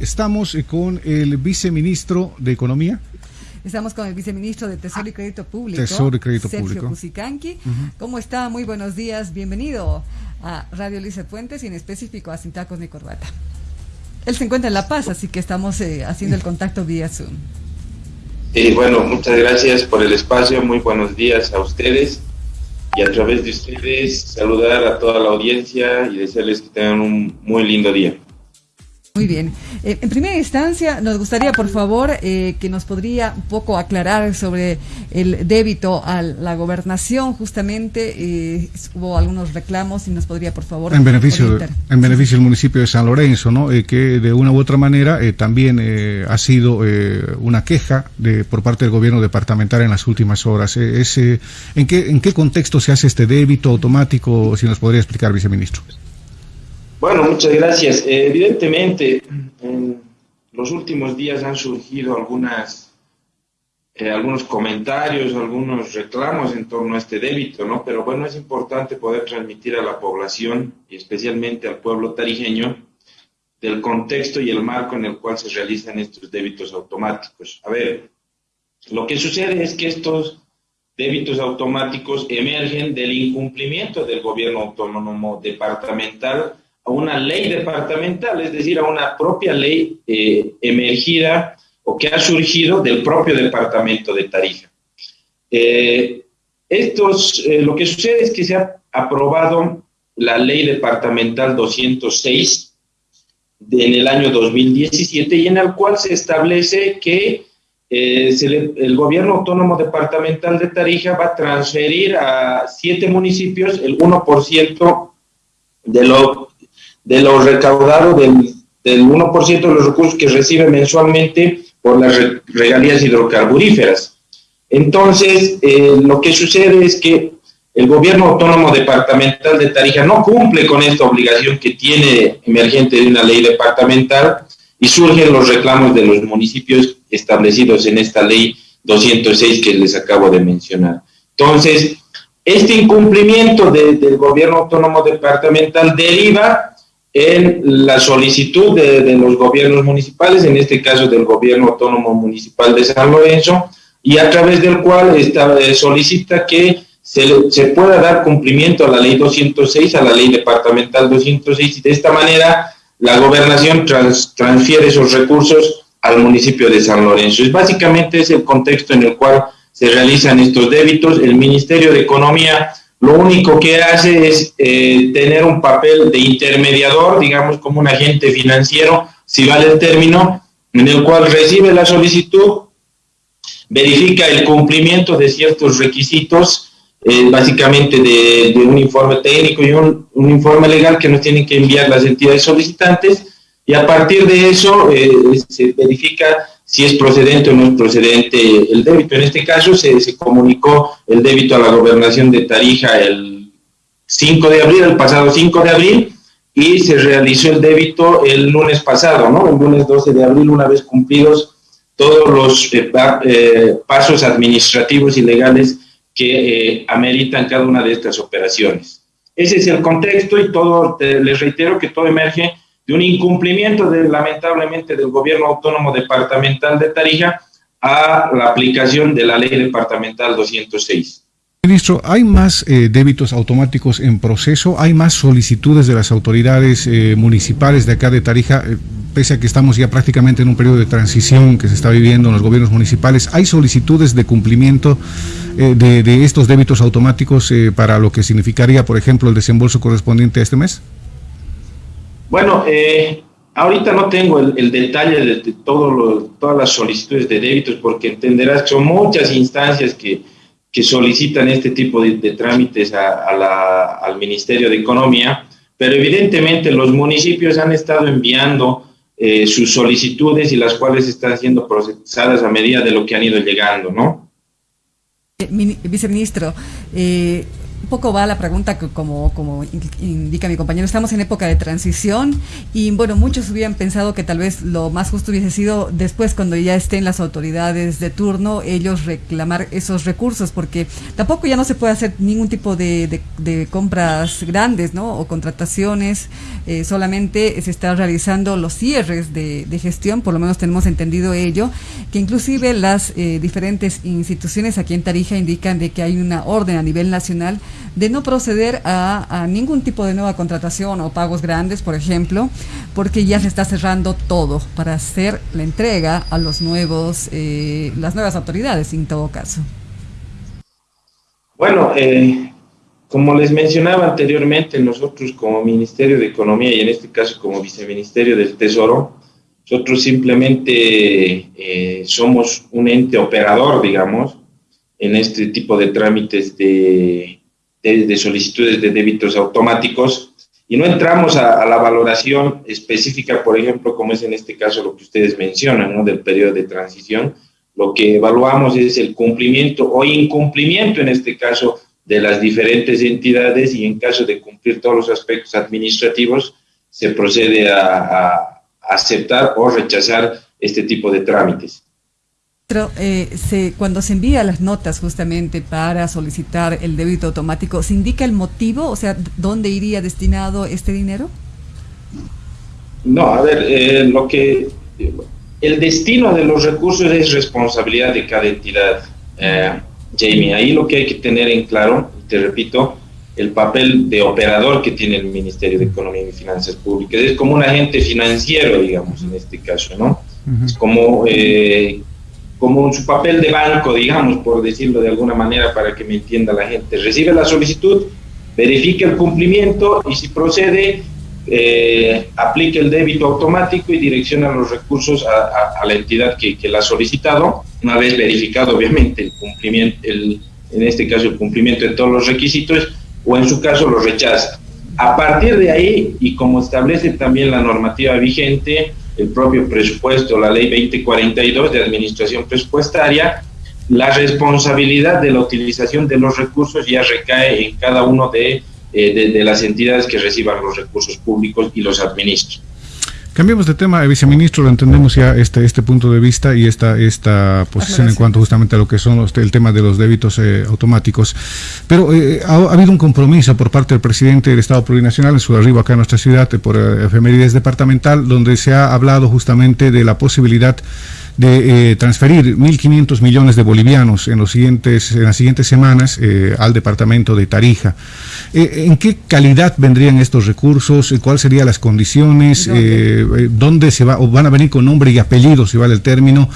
Estamos con el viceministro de Economía. Estamos con el viceministro de Tesoro y Crédito Público. Tesoro y Crédito Sergio Público. ¿Cómo está? Muy buenos días. Bienvenido a Radio Luisa Fuentes y en específico a Sin Tacos ni Corbata. Él se encuentra en La Paz, así que estamos eh, haciendo el contacto vía Zoom. Sí, bueno, muchas gracias por el espacio. Muy buenos días a ustedes. Y a través de ustedes saludar a toda la audiencia y desearles que tengan un muy lindo día. Muy bien. Eh, en primera instancia, nos gustaría, por favor, eh, que nos podría un poco aclarar sobre el débito a la gobernación, justamente. Eh, hubo algunos reclamos y nos podría, por favor. En beneficio, en beneficio del municipio de San Lorenzo, ¿no? que de una u otra manera también ha sido una queja de, por parte del gobierno departamental en las últimas horas. ¿en, qué, ¿En qué contexto se hace este débito automático? Si nos podría explicar, viceministro. Bueno, muchas gracias. Eh, evidentemente, en los últimos días han surgido algunas, eh, algunos comentarios, algunos reclamos en torno a este débito, ¿no? Pero bueno, es importante poder transmitir a la población y especialmente al pueblo tarijeño del contexto y el marco en el cual se realizan estos débitos automáticos. A ver, lo que sucede es que estos débitos automáticos emergen del incumplimiento del gobierno autónomo departamental a una ley departamental, es decir, a una propia ley eh, emergida o que ha surgido del propio departamento de Tarija. Eh, estos, eh, lo que sucede es que se ha aprobado la ley departamental 206 en el año 2017 y en el cual se establece que el gobierno autónomo departamental de Tarija va a transferir a siete municipios el 1% de lo de lo recaudado del, del 1% de los recursos que recibe mensualmente por las regalías hidrocarburíferas. Entonces, eh, lo que sucede es que el gobierno autónomo departamental de Tarija no cumple con esta obligación que tiene emergente de una ley departamental y surgen los reclamos de los municipios establecidos en esta ley 206 que les acabo de mencionar. Entonces, este incumplimiento del gobierno autónomo departamental deriva en la solicitud de, los gobiernos municipales, en este caso del gobierno autónomo municipal de San Lorenzo, y a través del cual está, eh, solicita que se, se, pueda dar cumplimiento a la ley 206, a la ley departamental 206, y de esta manera la gobernación transfiere esos recursos al municipio de San Lorenzo. Es básicamente es el contexto en el cual se realizan estos débitos. El Ministerio de Economía lo único que hace es eh, tener un papel de intermediador, digamos como un agente financiero, si vale el término, en el cual recibe la solicitud, verifica el cumplimiento de ciertos requisitos, eh, básicamente de, un informe técnico y un, informe legal que nos tienen que enviar las entidades solicitantes, y a partir de eso eh, se verifica si es procedente o no es procedente el débito. En este caso se, comunicó el débito a la gobernación de Tarija el 5 de abril, el pasado 5 de abril, y se realizó el débito el lunes pasado, ¿no? El lunes 12 de abril, una vez cumplidos todos los eh, eh, pasos administrativos y legales que eh, ameritan cada una de estas operaciones. Ese es el contexto y todo, les reitero que todo emerge de un incumplimiento de, lamentablemente del gobierno autónomo departamental de Tarija a la aplicación de la ley departamental 206. Ministro, ¿hay más eh, débitos automáticos en proceso? ¿Hay más solicitudes de las autoridades eh, municipales de acá de Tarija? Eh, pese a que estamos ya prácticamente en un periodo de transición que se está viviendo en los gobiernos municipales, ¿hay solicitudes de cumplimiento de, de, estos débitos automáticos para lo que significaría, por ejemplo, el desembolso correspondiente a este mes? Bueno, eh, ahorita no tengo el, detalle de, todo todas las solicitudes de débitos porque entenderás que son muchas instancias que, solicitan este tipo de, trámites al Ministerio de Economía, pero evidentemente los municipios han estado enviando eh, sus solicitudes y las cuales están siendo procesadas a medida de lo que han ido llegando, ¿no? Eh, viceministro, un poco va la pregunta que como, como indica mi compañero, estamos en época de transición y bueno, muchos hubieran pensado que tal vez lo más justo hubiese sido después cuando ya estén las autoridades de turno, ellos reclamar esos recursos, porque tampoco ya no se puede hacer ningún tipo de, de, compras grandes, ¿no? O contrataciones, eh, solamente se está realizando los cierres de, de, gestión, por lo menos tenemos entendido ello, que inclusive las eh, diferentes instituciones aquí en Tarija indican de que hay una orden a nivel nacional de no proceder a, ningún tipo de nueva contratación o pagos grandes, por ejemplo, porque ya se está cerrando todo para hacer la entrega a los nuevos, eh, las nuevas autoridades, en todo caso. Bueno, eh, como les mencionaba anteriormente, nosotros como Ministerio de Economía y en este caso como Viceministerio del Tesoro, nosotros simplemente eh, somos un ente operador, digamos, en este tipo de trámites de de, solicitudes de débitos automáticos y no entramos a, la valoración específica, por ejemplo, como es en este caso lo que ustedes mencionan, ¿no? del periodo de transición. Lo que evaluamos es el cumplimiento o incumplimiento, en este caso, de las diferentes entidades y en caso de cumplir todos los aspectos administrativos, se procede a aceptar o rechazar este tipo de trámites. Eh, se, cuando se envía las notas justamente para solicitar el débito automático, ¿se indica el motivo? O sea, ¿dónde iría destinado este dinero? No, a ver, eh, lo que el destino de los recursos es responsabilidad de cada entidad, eh, Jamie. Ahí lo que hay que tener en claro, te repito, el papel de operador que tiene el Ministerio de Economía y Finanzas Públicas. Es como un agente financiero, digamos, en este caso, ¿no? Es como eh, como su papel de banco, digamos, por decirlo de alguna manera para que me entienda la gente. Recibe la solicitud, verifica el cumplimiento y si procede, eh, aplica el débito automático y direcciona los recursos a, la entidad que, que, la ha solicitado, una vez verificado obviamente el cumplimiento, el, en este caso el cumplimiento de todos los requisitos, o en su caso los rechaza. A partir de ahí, y como establece también la normativa vigente, el propio presupuesto, la ley 2042 de administración presupuestaria, la responsabilidad de la utilización de los recursos ya recae en cada uno de, eh, de, las entidades que reciban los recursos públicos y los administran. Cambiemos de tema, viceministro, lo entendemos ya este, este punto de vista y esta, esta posición en cuanto justamente a lo que son el tema de los débitos eh, automáticos. Pero eh, ha, habido un compromiso por parte del presidente del Estado Plurinacional en su arribo acá en nuestra ciudad por efemérides departamental, donde se ha hablado justamente de la posibilidad de eh, transferir 1.500 millones de bolivianos en, los siguientes, en las siguientes semanas eh, al departamento de Tarija. Eh, ¿En qué calidad vendrían estos recursos? ¿Cuáles serían las condiciones? ¿Dónde, se va, o van a venir con nombre y apellido, si vale el término?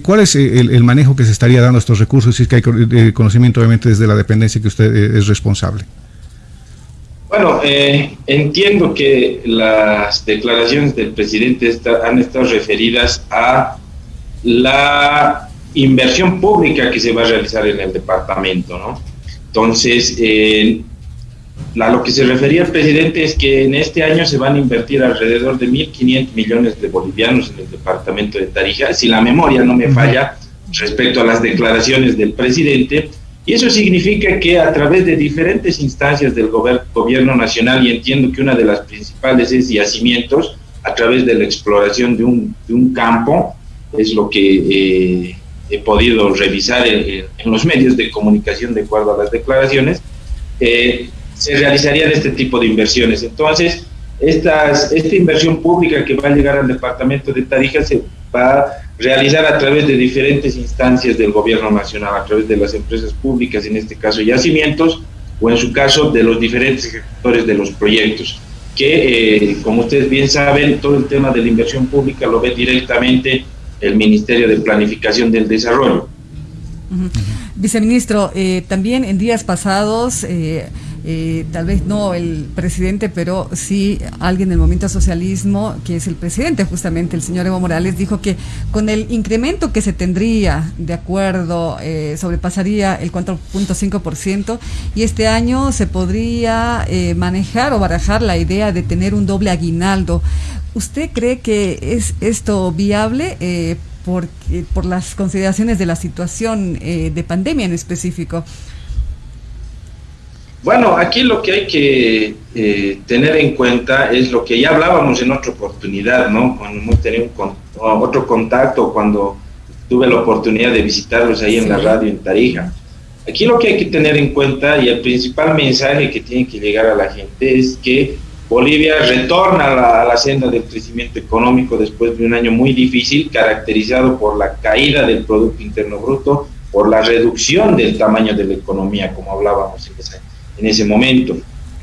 ¿Cuál es el, manejo que se estaría dando a estos recursos? Si es que hay conocimiento, obviamente, desde la dependencia que usted es responsable. Bueno, entiendo que las declaraciones del presidente han estado referidas a la inversión pública que se va a realizar en el departamento, ¿no? Entonces, eh, lo que se refería el presidente es que en este año se van a invertir alrededor de 1.500 millones de bolivianos en el departamento de Tarija, si la memoria no me falla respecto a las declaraciones del presidente, y eso significa que a través de diferentes instancias del gobierno nacional, y entiendo que una de las principales es yacimientos, a través de la exploración de un, de un campo, es lo que eh, he podido revisar en, los medios de comunicación de acuerdo a las declaraciones, eh, se realizarían este tipo de inversiones. Entonces, estas, esta inversión pública que va a llegar al departamento de Tarija se va a realizar a través de diferentes instancias del gobierno nacional, a través de las empresas públicas, en este caso yacimientos, o en su caso de los diferentes ejecutores de los proyectos, que eh, como ustedes bien saben, todo el tema de la inversión pública lo ve directamente el Ministerio de Planificación del Desarrollo. Viceministro, eh, también en días pasados, eh, eh, tal vez no el presidente, pero sí alguien del movimiento socialismo, que es el presidente justamente, el señor Evo Morales, dijo que con el incremento que se tendría, de acuerdo, sobrepasaría el 4.5% y este año se podría manejar o barajar la idea de tener un doble aguinaldo. ¿Usted cree que es esto viable eh, por, las consideraciones de la situación eh, de pandemia en específico? Bueno, aquí lo que hay que eh, tener en cuenta es lo que ya hablábamos en otra oportunidad, ¿no? Cuando hemos tenido otro contacto, cuando tuve la oportunidad de visitarlos ahí en la radio en Tarija. Aquí lo que hay que tener en cuenta y el principal mensaje que tiene que llegar a la gente es que Bolivia retorna a la, senda del crecimiento económico después de un año muy difícil, caracterizado por la caída del Producto Interno Bruto, por la reducción del tamaño de la economía, como hablábamos en en ese momento.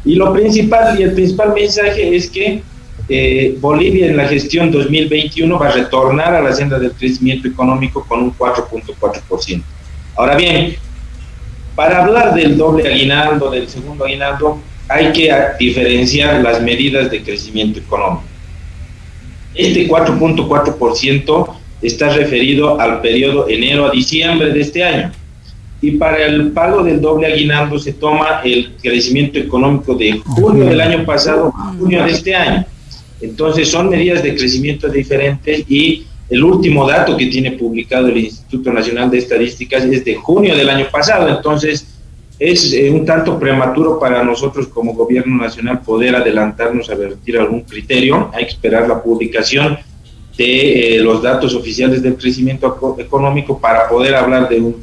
Y lo principal y el principal mensaje es que eh, Bolivia en la gestión 2021 va a retornar a la senda del crecimiento económico con un 4.4%. Ahora bien, para hablar del doble aguinaldo, del segundo aguinaldo, hay que diferenciar las medidas de crecimiento económico. Este 4.4% está referido al periodo enero a diciembre de este año. Y para el pago del doble aguinaldo se toma el crecimiento económico de junio del año pasado junio de este año. Entonces son medidas de crecimiento diferentes y el último dato que tiene publicado el Instituto Nacional de Estadísticas es de junio del año pasado. Entonces es eh, un tanto prematuro para nosotros como gobierno nacional poder adelantarnos a vertir algún criterio. Hay que esperar la publicación de eh, los datos oficiales del crecimiento económico para poder hablar de, un,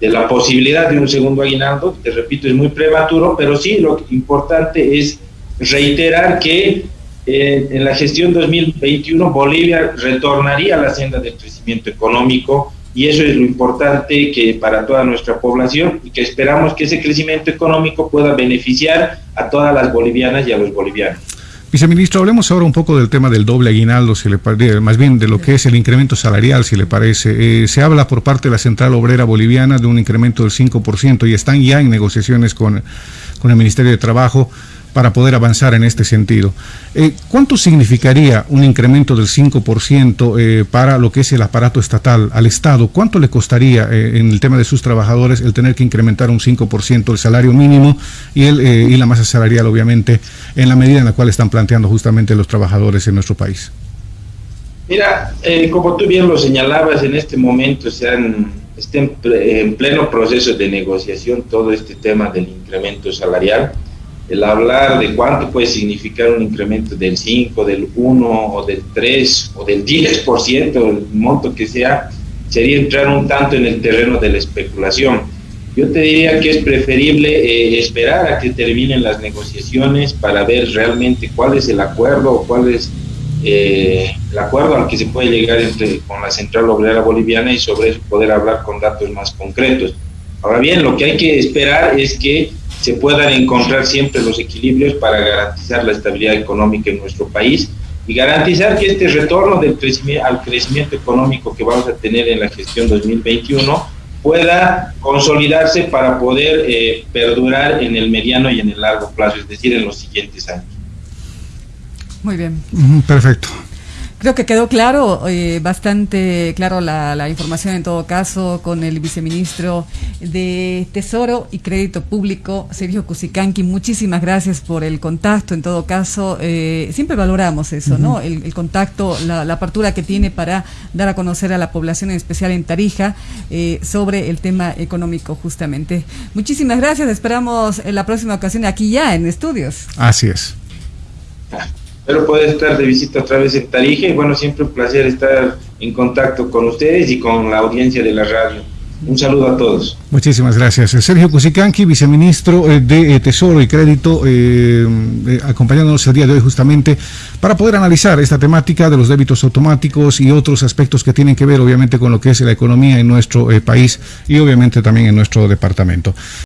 de la posibilidad de un segundo aguinaldo. Te repito, es muy prematuro, pero sí lo importante es reiterar que eh, en la gestión 2021 Bolivia retornaría a la senda del crecimiento económico y eso es lo importante que para toda nuestra población y que esperamos que ese crecimiento económico pueda beneficiar a todas las bolivianas y a los bolivianos. Viceministro, hablemos ahora un poco del tema del doble aguinaldo, si le más bien de lo que es el incremento salarial, si le parece. Eh, se habla por parte de la Central Obrera Boliviana de un incremento del 5% y están ya en negociaciones con, con el Ministerio de Trabajo para poder avanzar en este sentido. Eh, ¿Cuánto significaría un incremento del 5% eh, para lo que es el aparato estatal al Estado? ¿Cuánto le costaría eh, en el tema de sus trabajadores el tener que incrementar un 5% el salario mínimo y, el, y la masa salarial, obviamente, en la medida en la cual están planteando justamente los trabajadores en nuestro país? Mira, como tú bien lo señalabas, en este momento se han, está en pleno proceso de negociación todo este tema del incremento salarial el hablar de cuánto puede significar un incremento del 5, del 1 o del 3 o del 10%, el monto que sea, sería entrar un tanto en el terreno de la especulación. Yo te diría que es preferible eh, esperar a que terminen las negociaciones para ver realmente cuál es el acuerdo o cuál es eh, el acuerdo al que se puede llegar entre, con la Central Obrera Boliviana y sobre eso poder hablar con datos más concretos. Ahora bien, lo que hay que esperar es que se puedan encontrar siempre los equilibrios para garantizar la estabilidad económica en nuestro país y garantizar que este retorno del crecimiento, al crecimiento económico que vamos a tener en la gestión 2021 pueda consolidarse para poder eh, perdurar en el mediano y en el largo plazo, es decir, en los siguientes años. Muy bien. Perfecto. Creo que quedó claro, eh, bastante claro la, información en todo caso con el viceministro de Tesoro y Crédito Público, Sergio Cusicanqui. Muchísimas gracias por el contacto. En todo caso, eh, siempre valoramos eso, ¿no? El, contacto, la, apertura que tiene para dar a conocer a la población, en especial en Tarija, eh, sobre el tema económico, justamente. Muchísimas gracias. Esperamos en la próxima ocasión aquí ya en estudios. Así es. Pero puede estar de visita otra vez en Tarija y bueno, siempre un placer estar en contacto con ustedes y con la audiencia de la radio. Un saludo a todos. Muchísimas gracias. Sergio Cusicanqui, viceministro eh, de eh, Tesoro y Crédito, eh, acompañándonos el día de hoy justamente para poder analizar esta temática de los débitos automáticos y otros aspectos que tienen que ver obviamente con lo que es la economía en nuestro país y obviamente también en nuestro departamento.